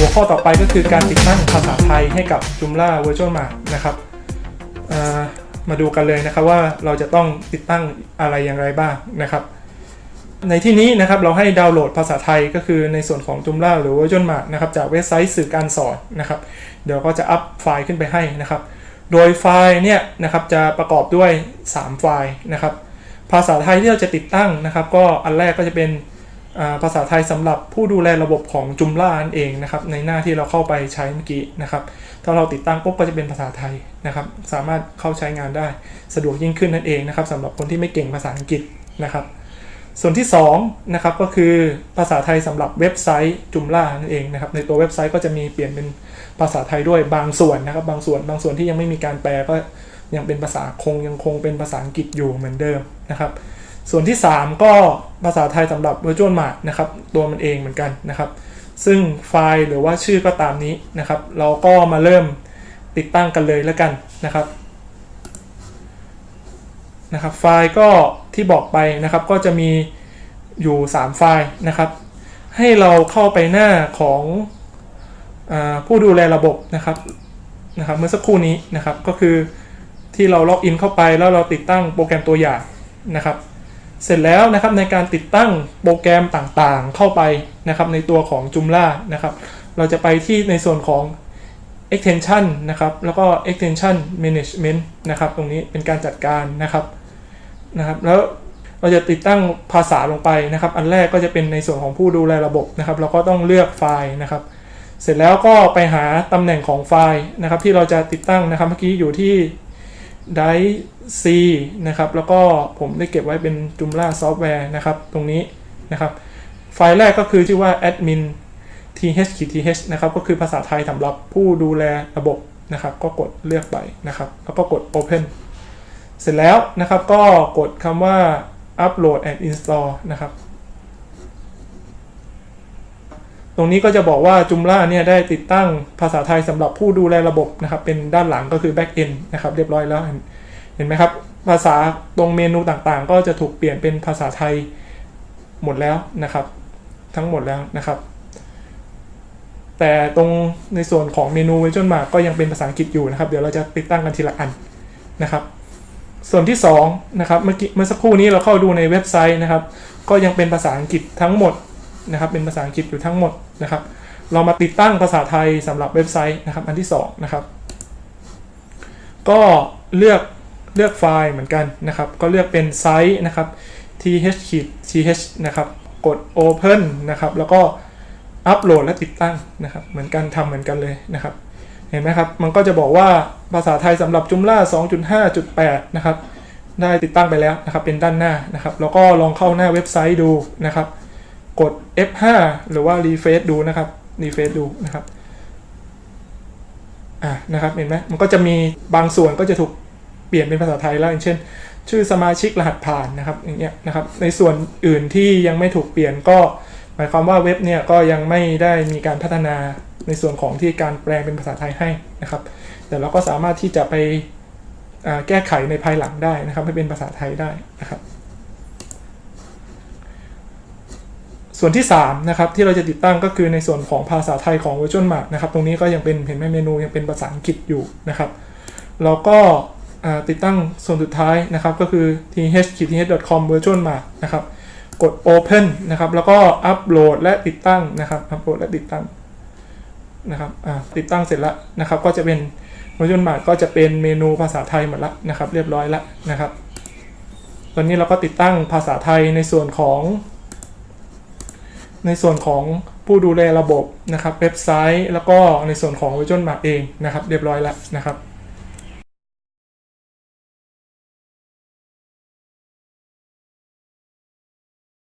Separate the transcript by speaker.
Speaker 1: หัวข้อต่อไปก็คือการติดตั้งภาษาไทยให้กับ Joomla Virtual Mart นะครับมาดูกันเลยนะครับว่าเราจะต้องติดตั้งอะไรอย่างไรบ้างนะครับ ในที่นี้นะครับเราให้ดาวน์โหลดภาษาไทยก็คือในส่วนของ Joomla หรือ Virtual Mart นะครับจากเว็บไซต์สื่อการสอนนะครับ เดี๋ยวก็จะอัพไฟล์ขึ้นไปให้นะครับ โดยไฟล์เนี่ยนะครับจะประกอบด้วย 3 ไฟล์นะครับ ภาษาไทยที่เราจะติดตั้งนะครับ ก็อันแรกก็จะเป็น ภาษาไทยสำหรับผู้ดูแลระบบของ Joomla นั่นเองนะครับ ในหน้าที่เราเข้าไปใช้เมื่อกี้นะครับ ถ้าเราติดตั้งปุ๊บก็จะเป็นภาษาไทยนะครับ สามารถเข้าใช้งานได้สะดวกยิ่งขึ้นนั่นเองนะครับสำหรับคนที่ไม่เก่งภาษาอังกฤษนะครับ ส่วนที่2นะครับก็คือภาษาไทยสำหรับเว็บไซต์จุมล่านั่นเองนะครับ ในตัวเว็บไซต์ก็จะมีเปลี่ยนเป็นภาษาไทยด้วยบางส่วนนะครับ บางส่วนบางส่วนที่ยังไม่มีการแปลก็ยังเป็นภาษาคงยังคงเป็นภาษาอังกฤษอยู่เหมือนเดิมนะครับ ส่วนที่ 3 ก็ภาษาไทยสำหรับ Virtual Mart นะครับตัวมันเองเหมือนกันนะครับ ซึ่งไฟล์หรือว่าชื่อก็ตามนี้นะครับ เราก็มาเริ่มติดตั้งกันเลยแล้วกันนะครับนะครับ ไฟล์ก็ที่บอกไปนะครับก็จะมีอยู่ 3 ไฟล์นะครับ ให้เราเข้าไปหน้าของอผู้ดูแลระบบนะครับนะครับ เมื่อสักครู่นี้นะครับก็คือที่เราล็อกอินเข้าไปแล้วเราติดตั้งโปรแกรมตัวอย่างนะครับ เสร็จแล้วนะครับในการติดตั้งโปรแกรมต่างๆ เข้าไปนะครับในตัวของ Joomla นะครับ เราจะไปที่ในส่วนของ extension นะครับ แล้วก็ extension management นะครับ ตรงนี้เป็นการจัดการนะครับนะครับ แล้วเราจะติดตั้งภาษาลงไปนะครับ อันแรกก็จะเป็นในส่วนของผู้ดูแลระบบนะครับ เราก็ต้องเลือกไฟล์นะครับ เสร็จแล้วก็ไปหาตำแหน่งของไฟล์นะครับ ที่เราจะติดตั้งนะครับ เมื่อกี้อยู่ที่ drive C นะครับแล้วก็ผมได้เก็บไว้เป็น Joomla Software นะครับตรงนี้นะครับ ไฟล์แรกก็คือชื่อว่า admin th th นะครับก็คือภาษาไทยสำหรับผู้ดูแลระบบนะครับ ก็กดเลือกไปนะครับ แล้วก็กด open เสร็จแล้วนะครับก็กดคำว่า upload and install นะครับ ตรงนี้ก็จะบอกว่า Joomla เนี่ยได้ติดตั้งภาษาไทยสำหรับผู้ดูแลระบบนะครับ เป็นด้านหลังก็คือ back end นะครับ เรียบร้อยแล้วเห็นไหมครับ ภาษาตรงเมนูต่างๆ ก็จะถูกเปลี่ยนเป็นภาษาไทยหมดแล้วนะครับ ทั้งหมดแล้วนะครับ แต่ตรงในส่วนของเมนู Virtual Mart ก็ยังเป็นภาษาอังกฤษอยู่นะครับ เดี๋ยวเราจะติดตั้งกันทีละอันนะครับ ส่วนที่2นะครับเมื่อกี้เมื่อสักครู่นี้เราเข้าดูในเว็บไซต์นะครับ ก็ยังเป็นภาษาอังกฤษทั้งหมด นะครับเป็นภาษาอังกฤษอยู่ทั้งหมดนะครับ เรามาติดตั้งภาษาไทยสำหรับเว็บไซต์นะครับ อันที่2นะครับ ก็เลือกเลือกไฟล์เหมือนกันนะครับ ก็เลือกเป็นไซต์นะครับ th th นะครับ กด open นะครับ แล้วก็อัปโหลดและติดตั้งนะครับ เหมือนกันทำเหมือนกันเลยนะครับ เห็นไหมครับ มันก็จะบอกว่าภาษาไทยสำหรับ Joomla 2.5.8 นะครับ ได้ติดตั้งไปแล้วนะครับ เป็นด้านหน้านะครับ แล้วก็ลองเข้าหน้าเว็บไซต์ดูนะครับ กด F5 หรือว่า refresh ดูนะครับ refresh ดูนะครับอ่านะครับเห็นไหมมันก็จะมีบางส่วนก็จะถูกเปลี่ยนเป็นภาษาไทยแล้วอย่างเช่น ชื่อสมาชิกรหัสผ่านนะครับอย่างเงี้ยนะครับ ในส่วนอื่นที่ยังไม่ถูกเปลี่ยนก็ หมายความว่าเว็บเนี่ยก็ยังไม่ได้มีการพัฒนาในส่วนของที่การแปลงเป็นภาษาไทยให้นะครับ แต่เราก็สามารถที่จะไปแก้ไขในภายหลังได้นะครับ ให้เป็นภาษาไทยได้นะครับ ส่วนที่3นะครับที่เราจะติดตั้งก็คือในส่วนของภาษาไทยของ Virtual Mart นะครับตรงนี้ก็ยังเป็นเห็นไหมเมนูยังเป็นภาษาอังกฤษอยู่นะครับเราก็ติดตั้งส่วนสุดท้ายนะครับก็คือ th.th.com virtual mart นะครับกด open นะครับแล้วก็อัปโหลดและติดตั้งนะครับอัปโหลดและติดตั้งนะครับติดตั้งเสร็จแล้วนะครับก็จะเป็น Virtual Mart ก็จะเป็นเมนูภาษาไทยหมดล้วนะครับเรียบร้อยล้วนะครับตอนนี้เราก็ติดตั้งภาษาไทยในส่วนของ ในส่วนของผู้ดูแลระบบนะครับเว็บไซต์ แล้วก็ในส่วนของ Virtual Map เองนะครับ เรียบร้อยแล้วนะครับ